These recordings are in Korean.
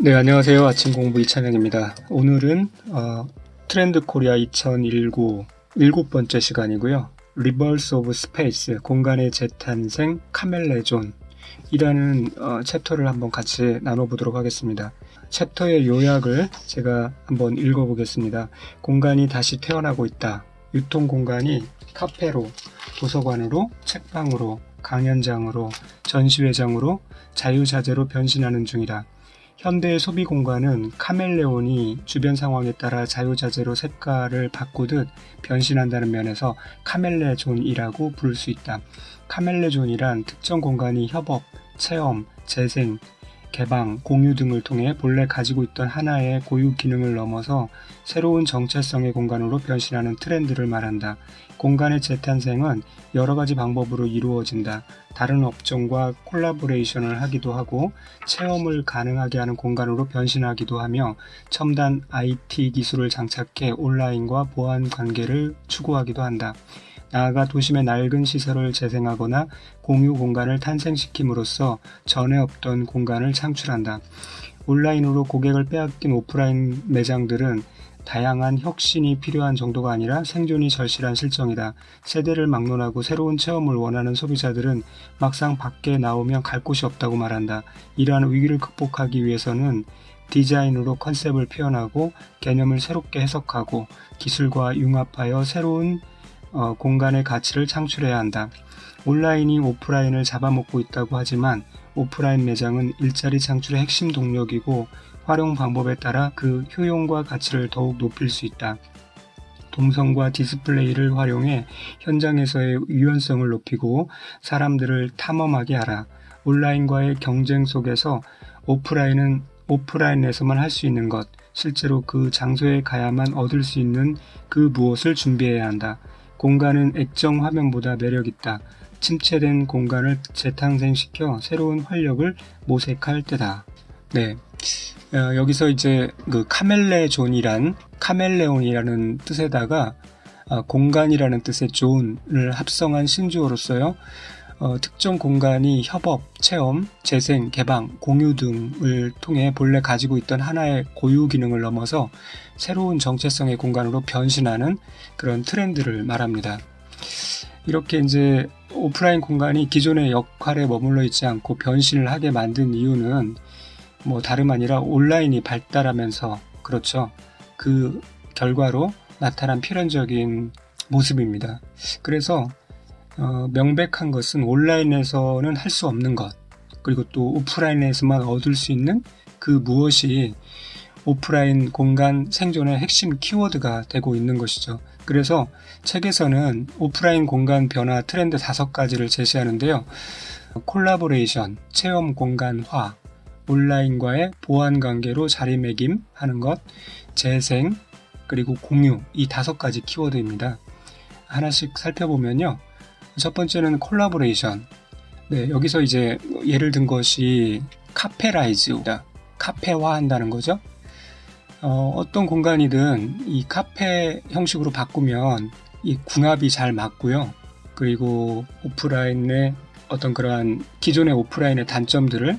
네 안녕하세요. 아침 공부 이찬영입니다. 오늘은 어, 트렌드 코리아 2019 일곱 번째 시간이고요. Rebirths of Space 공간의 재탄생 카멜레존. 이라는 어, 챕터를 한번 같이 나눠보도록 하겠습니다. 챕터의 요약을 제가 한번 읽어보겠습니다. 공간이 다시 태어나고 있다. 유통 공간이 카페로 도서관으로 책방으로 강연장으로 전시회장으로 자유자재로 변신하는 중이다 현대의 소비 공간은 카멜레온이 주변 상황에 따라 자유자재로 색깔을 바꾸듯 변신한다는 면에서 카멜레존이라고 부를 수 있다. 카멜레존이란 특정 공간이 협업, 체험, 재생, 개방, 공유 등을 통해 본래 가지고 있던 하나의 고유 기능을 넘어서 새로운 정체성의 공간으로 변신하는 트렌드를 말한다. 공간의 재탄생은 여러 가지 방법으로 이루어진다. 다른 업종과 콜라보레이션을 하기도 하고 체험을 가능하게 하는 공간으로 변신하기도 하며 첨단 IT 기술을 장착해 온라인과 보안 관계를 추구하기도 한다. 나아가 도심의 낡은 시설을 재생하거나 공유 공간을 탄생시킴으로써 전에 없던 공간을 창출한다. 온라인으로 고객을 빼앗긴 오프라인 매장들은 다양한 혁신이 필요한 정도가 아니라 생존이 절실한 실정이다. 세대를 막론하고 새로운 체험을 원하는 소비자들은 막상 밖에 나오면 갈 곳이 없다고 말한다. 이러한 위기를 극복하기 위해서는 디자인으로 컨셉을 표현하고 개념을 새롭게 해석하고 기술과 융합하여 새로운 어, 공간의 가치를 창출해야 한다. 온라인이 오프라인을 잡아먹고 있다고 하지만 오프라인 매장은 일자리 창출의 핵심 동력이고 활용 방법에 따라 그 효용과 가치를 더욱 높일 수 있다. 동성과 디스플레이를 활용해 현장에서의 유연성을 높이고 사람들을 탐험하게 하라. 온라인과의 경쟁 속에서 오프라인은 오프라인에서만 할 수 있는 것, 실제로 그 장소에 가야만 얻을 수 있는 그 무엇을 준비해야 한다. 공간은 액정 화면보다 매력있다. 침체된 공간을 재탄생시켜 새로운 활력을 모색할 때다. 네. 어, 여기서 이제 그 카멜레존이란 카멜레온이라는 뜻에다가 어, 공간이라는 뜻의 존을 합성한 신조어로서요. 어, 특정 공간이 협업, 체험, 재생, 개방, 공유 등을 통해 본래 가지고 있던 하나의 고유 기능을 넘어서 새로운 정체성의 공간으로 변신하는 그런 트렌드를 말합니다. 이렇게 이제 오프라인 공간이 기존의 역할에 머물러 있지 않고 변신을 하게 만든 이유는 뭐 다름 아니라 온라인이 발달하면서 그렇죠. 그 결과로 나타난 필연적인 모습입니다. 그래서 어, 명백한 것은 온라인에서는 할 수 없는 것 그리고 또 오프라인에서만 얻을 수 있는 그 무엇이 오프라인 공간 생존의 핵심 키워드가 되고 있는 것이죠. 그래서 책에서는 오프라인 공간 변화 트렌드 다섯 가지를 제시하는데요. 콜라보레이션, 체험 공간화, 온라인과의 보완 관계로 자리매김 하는 것, 재생, 그리고 공유 이 다섯 가지 키워드입니다. 하나씩 살펴보면요. 첫 번째는 콜라보레이션. 네, 여기서 이제 예를 든 것이 caferized. 카페화 한다는 거죠. 어, 떤 공간이든 이 카페 형식으로 바꾸면 이 궁합이 잘 맞고요. 그리고 오프라인의 어떤 그러한 기존의 오프라인의 단점들을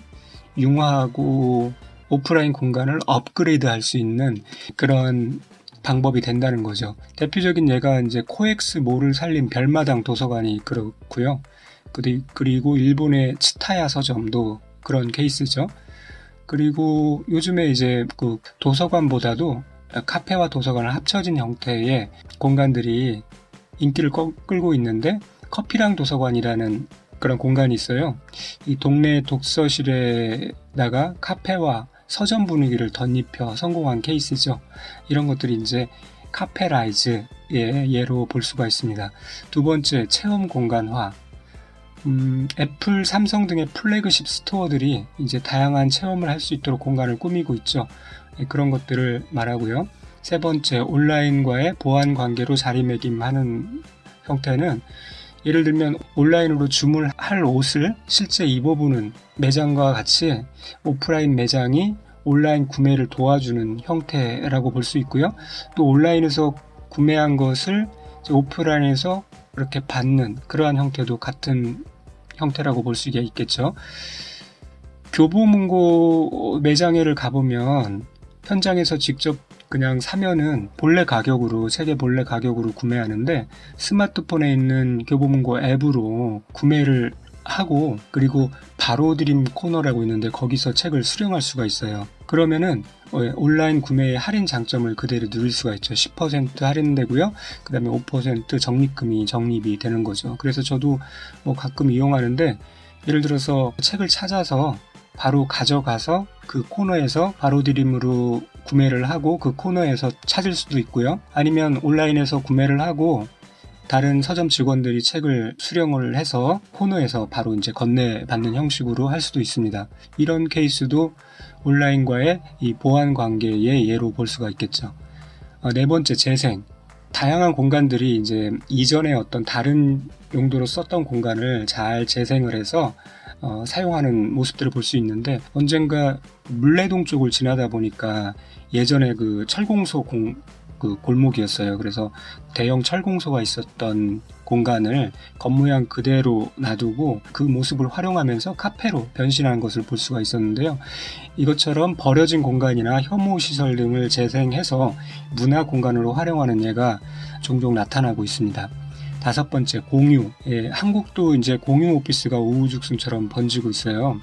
융화하고 오프라인 공간을 업그레이드 할 수 있는 그런 방법이 된다는 거죠. 대표적인 예가 이제 코엑스 몰을 살린 별마당 도서관이 그렇고요. 그리고 일본의 치타야 서점도 그런 케이스죠. 그리고 요즘에 이제 그 도서관보다도 카페와 도서관을 합쳐진 형태의 공간들이 인기를 끌고 있는데 커피랑 도서관이라는 그런 공간이 있어요. 이 동네 독서실에다가 카페와 서점 분위기를 덧입혀 성공한 케이스죠. 이런 것들이 이제 카페라이즈의 예로 볼 수가 있습니다. 두 번째, 체험 공간화. 음, 애플, 삼성 등의 플래그십 스토어들이 이제 다양한 체험을 할 수 있도록 공간을 꾸미고 있죠. 예, 그런 것들을 말하고요. 세 번째, 온라인과의 보완 관계로 자리매김하는 형태는 예를 들면 온라인으로 주문할 옷을 실제 입어보는 매장과 같이 오프라인 매장이 온라인 구매를 도와주는 형태라고 볼 수 있고요. 또 온라인에서 구매한 것을 오프라인에서 그렇게 받는 그러한 형태도 같은 형태라고 볼 수 있겠죠. 교보문고 매장에를 가보면 현장에서 직접 그냥 사면은 본래 가격으로 책의 본래 가격으로 구매하는데 스마트폰에 있는 교보문고 앱으로 구매를 하고 그리고 바로 드림 코너라고 있는데 거기서 책을 수령할 수가 있어요. 그러면은 어, 온라인 구매의 할인 장점을 그대로 누릴 수가 있죠. 10% 할인되고요. 그 다음에 5% 적립금이 적립이 되는 거죠. 그래서 저도 뭐 가끔 이용하는데 예를 들어서 책을 찾아서 바로 가져가서 그 코너에서 바로 드림으로 구매를 하고 그 코너에서 찾을 수도 있고요. 아니면 온라인에서 구매를 하고 다른 서점 직원들이 책을 수령을 해서 코너에서 바로 이제 건네받는 형식으로 할 수도 있습니다. 이런 케이스도 온라인과의 이 보안 관계의 예로 볼 수가 있겠죠. 어, 네 번째 재생. 다양한 공간들이 이제 이전에 어떤 다른 용도로 썼던 공간을 잘 재생을 해서 어, 사용하는 모습들을 볼 수 있는데 언젠가 물레동 쪽을 지나다 보니까 예전에 그 철공소 공, 그 골목이었어요. 그래서 대형 철공소가 있었던 공간을 겉모양 그대로 놔두고 그 모습을 활용하면서 카페로 변신하는 것을 볼 수가 있었는데요. 이것처럼 버려진 공간이나 혐오 시설 등을 재생해서 문화 공간으로 활용하는 예가 종종 나타나고 있습니다. 다섯 번째 공유. 예, 한국도 이제 공유 오피스가 우후죽순처럼 번지고 있어요.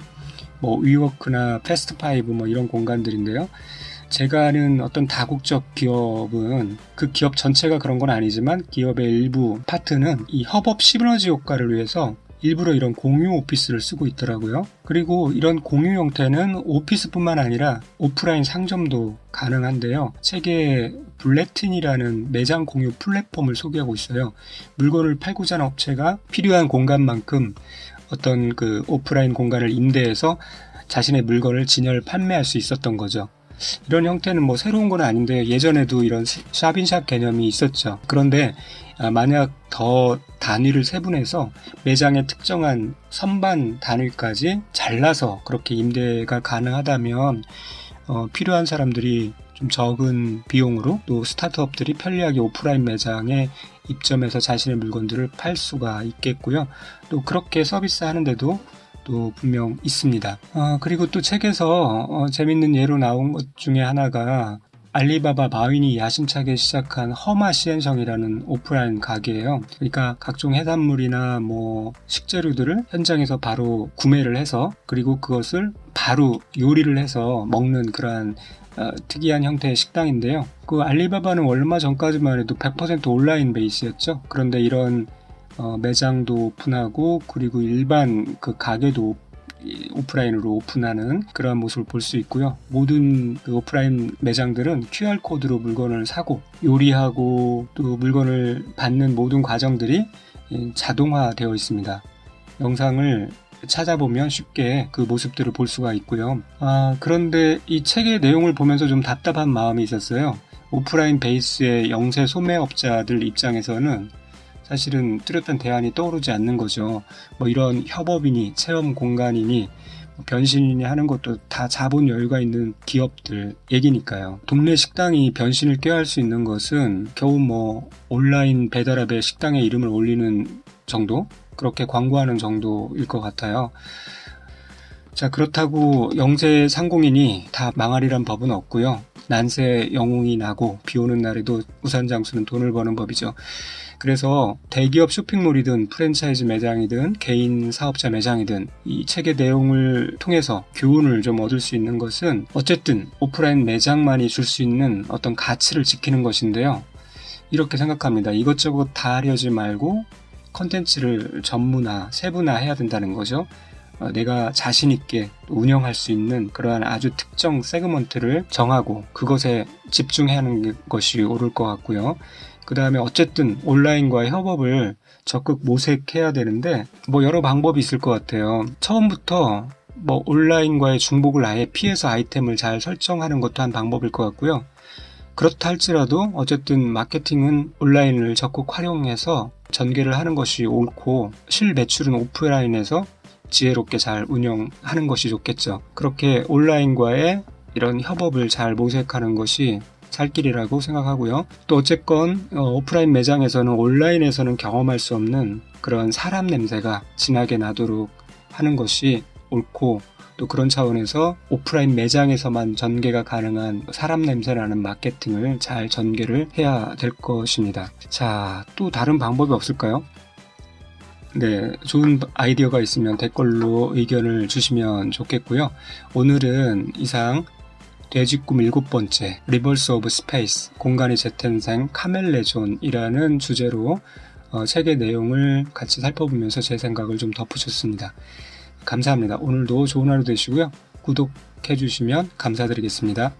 뭐 위워크나 패스트파이브 뭐 이런 공간들인데요. 제가 아는 어떤 다국적 기업은 그 기업 전체가 그런 건 아니지만 기업의 일부 파트는 이 협업 시너지 효과를 위해서 일부러 이런 공유 오피스를 쓰고 있더라고요. 그리고 이런 공유 형태는 오피스뿐만 아니라 오프라인 상점도 가능한데요. 책에 블랙틴이라는 매장 공유 플랫폼을 소개하고 있어요. 물건을 팔고자 하는 업체가 필요한 공간만큼 어떤 그 오프라인 공간을 임대해서 자신의 물건을 진열 판매할 수 있었던 거죠. 이런 형태는 뭐 새로운 건 아닌데 예전에도 이런 샵인샵 개념이 있었죠. 그런데 아, 만약 더 단위를 세분해서 매장의 특정한 선반 단위까지 잘라서 그렇게 임대가 가능하다면 어, 필요한 사람들이 좀 적은 비용으로 또 스타트업들이 편리하게 오프라인 매장에 입점해서 자신의 물건들을 팔 수가 있겠고요. 또 그렇게 서비스 하는데도 또 분명 있습니다. 어, 그리고 또 책에서 어, 재밌는 예로 나온 것 중에 하나가 알리바바 마윈이 야심차게 시작한 허마 시엔성이라는 오프라인 가게예요. 그러니까 각종 해산물이나 뭐 식재료들을 현장에서 바로 구매를 해서 그리고 그것을 바로 요리를 해서 먹는 그러한 어, 특이한 형태의 식당인데요. 그 알리바바는 얼마 전까지만 해도 100% 온라인 베이스였죠. 그런데 이런 어, 매장도 오픈하고 그리고 일반 그 가게도 오프라인으로 오픈하는 그러한 모습을 볼 수 있고요. 모든 그 오프라인 매장들은 QR코드로 물건을 사고 요리하고 또 물건을 받는 모든 과정들이 자동화되어 있습니다. 영상을 찾아보면 쉽게 그 모습들을 볼 수가 있고요. 아, 그런데 이 책의 내용을 보면서 좀 답답한 마음이 있었어요. 오프라인 베이스의 영세 소매업자들 입장에서는 사실은 뚜렷한 대안이 떠오르지 않는 거죠. 뭐 이런 협업이니 체험 공간이니 뭐 변신이니 하는 것도 다 자본 여유가 있는 기업들 얘기니까요. 동네 식당이 변신을 꾀할 수 있는 것은 겨우 뭐 온라인 배달앱에 식당의 이름을 올리는 정도? 그렇게 광고하는 정도일 것 같아요. 자, 그렇다고 영세 상공인이 다 망하리란 법은 없고요. 난세 영웅이 나고 비 오는 날에도 우산 장수는 돈을 버는 법이죠. 그래서 대기업 쇼핑몰이든 프랜차이즈 매장이든 개인 사업자 매장이든 이 책의 내용을 통해서 교훈을 좀 얻을 수 있는 것은 어쨌든 오프라인 매장만이 줄 수 있는 어떤 가치를 지키는 것인데요. 이렇게 생각합니다. 이것저것 다 하려지 말고 컨텐츠를 전문화, 세분화 해야 된다는 거죠. 어, 내가 자신 있게 운영할 수 있는 그러한 아주 특정 세그먼트를 정하고 그것에 집중해야 하는 것이 옳을 것 같고요. 그 다음에 어쨌든 온라인과의 협업을 적극 모색해야 되는데 뭐 여러 방법이 있을 것 같아요. 처음부터 뭐 온라인과의 중복을 아예 피해서 아이템을 잘 설정하는 것도 한 방법일 것 같고요. 그렇다 할지라도 어쨌든 마케팅은 온라인을 적극 활용해서 전개를 하는 것이 옳고 실 매출은 오프라인에서 지혜롭게 잘 운영하는 것이 좋겠죠. 그렇게 온라인과의 이런 협업을 잘 모색하는 것이 살 길이라고 생각하고요. 또 어쨌건 어, 오프라인 매장에서는 온라인에서는 경험할 수 없는 그런 사람 냄새가 진하게 나도록 하는 것이 옳고 또 그런 차원에서 오프라인 매장에서만 전개가 가능한 사람 냄새 나는 마케팅을 잘 전개를 해야 될 것입니다. 자, 또 다른 방법이 없을까요? 네, 좋은 아이디어가 있으면 댓글로 의견을 주시면 좋겠고요. 오늘은 이상 돼지꿈 일곱 번째 Rebirths of Space 공간의 재탄생 카멜레존이라는 주제로 어, 책의 내용을 같이 살펴보면서 제 생각을 좀 덧붙였습니다. 감사합니다. 오늘도 좋은 하루 되시고요. 구독해 주시면 감사드리겠습니다.